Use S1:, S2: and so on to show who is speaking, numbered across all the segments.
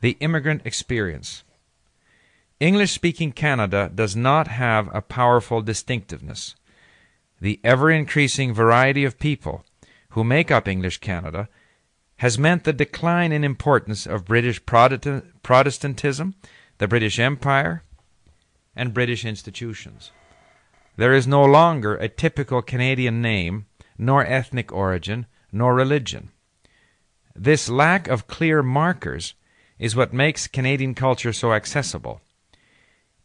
S1: The immigrant experience. English speaking Canada does not have a powerful distinctiveness. The ever increasing variety of people who make up English Canada has meant the decline in importance of British Protestantism, the British Empire, and British institutions. There is no longer a typical Canadian name, nor ethnic origin, nor religion. This lack of clear markers is what makes Canadian culture so accessible.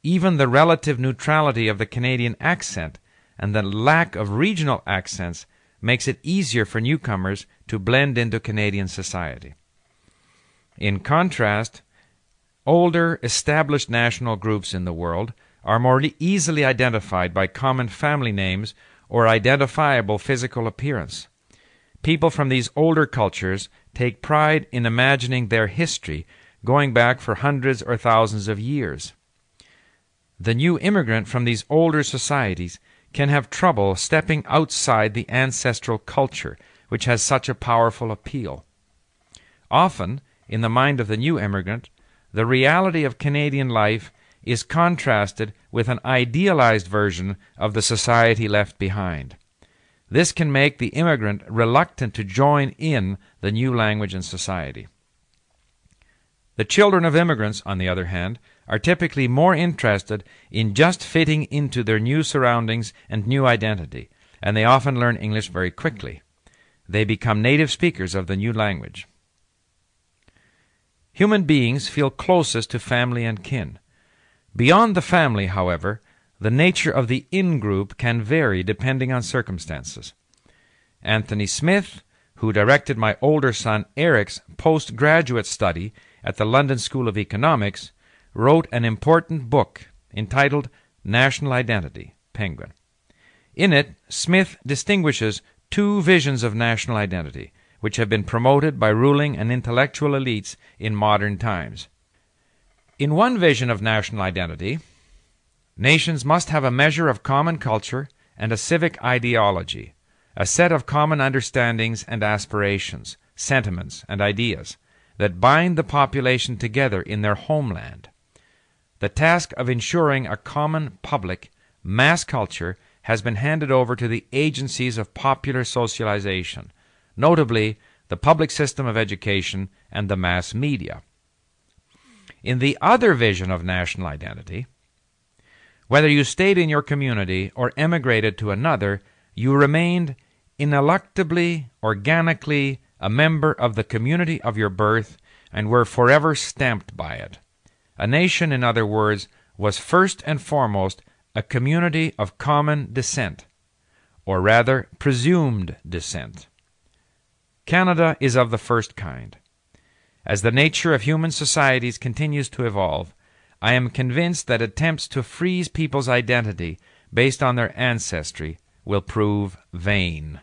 S1: Even the relative neutrality of the Canadian accent and the lack of regional accents makes it easier for newcomers to blend into Canadian society. In contrast, older, established national groups in the world are more easily identified by common family names or identifiable physical appearance. People from these older cultures take pride in imagining their history going back for hundreds or thousands of years. The new immigrant from these older societies can have trouble stepping outside the ancestral culture, which has such a powerful appeal. Often, in the mind of the new immigrant, the reality of Canadian life is contrasted with an idealized version of the society left behind. This can make the immigrant reluctant to join in the new language and society. The children of immigrants, on the other hand, are typically more interested in just fitting into their new surroundings and new identity, and they often learn English very quickly. They become native speakers of the new language. Human beings feel closest to family and kin. Beyond the family, however, the nature of the in group can vary depending on circumstances. Anthony Smith, who directed my older son Eric's postgraduate study at the London School of Economics, wrote an important book entitled National Identity Penguin. In it, Smith distinguishes two visions of national identity, which have been promoted by ruling and intellectual elites in modern times. In one vision of national identity, nations must have a measure of common culture and a civic ideology, a set of common understandings and aspirations, sentiments and ideas that bind the population together in their homeland. The task of ensuring a common public mass culture has been handed over to the agencies of popular socialization, notably the public system of education and the mass media. In the other vision of national identity, whether you stayed in your community or emigrated to another, you remained ineluctably, organically a member of the community of your birth and were forever stamped by it. A nation, in other words, was first and foremost a community of common descent, or rather presumed descent. Canada is of the first kind. As the nature of human societies continues to evolve, I am convinced that attempts to freeze people's identity based on their ancestry will prove vain.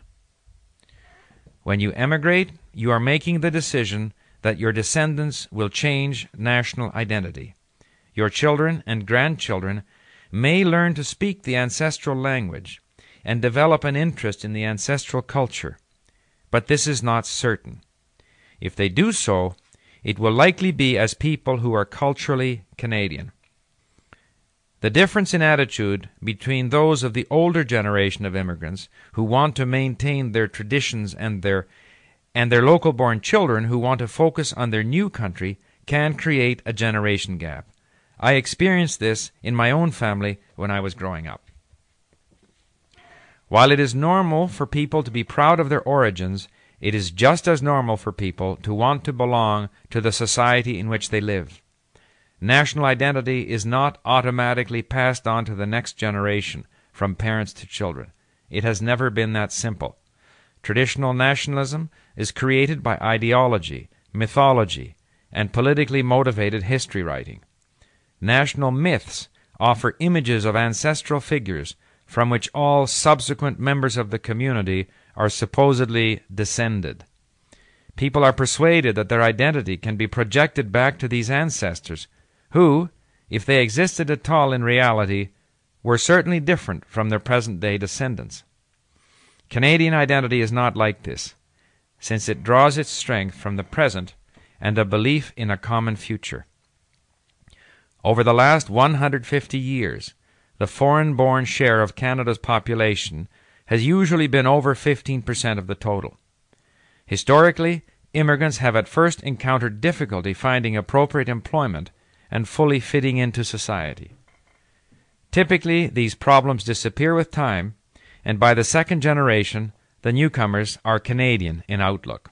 S1: When you emigrate, you are making the decision that your descendants will change national identity. Your children and grandchildren may learn to speak the ancestral language and develop an interest in the ancestral culture, but this is not certain. If they do so, it will likely be as people who are culturally Canadian. The difference in attitude between those of the older generation of immigrants who want to maintain their traditions and their and their local born children who want to focus on their new country can create a generation gap. I experienced this in my own family when I was growing up. While it is normal for people to be proud of their origins, it is just as normal for people to want to belong to the society in which they live. National identity is not automatically passed on to the next generation from parents to children. It has never been that simple. Traditional nationalism is created by ideology, mythology, and politically motivated history writing. National myths offer images of ancestral figures from which all subsequent members of the community are supposedly descended. People are persuaded that their identity can be projected back to these ancestors, who, if they existed at all in reality, were certainly different from their present day descendants. Canadian identity is not like this, since it draws its strength from the present and a belief in a common future. Over the last 150 years, the foreign born share of Canada's population has usually been over 15% of the total. Historically, immigrants have at first encountered difficulty finding appropriate employment and fully fitting into society. Typically, these problems disappear with time, and by the second generation, the newcomers are Canadian in outlook.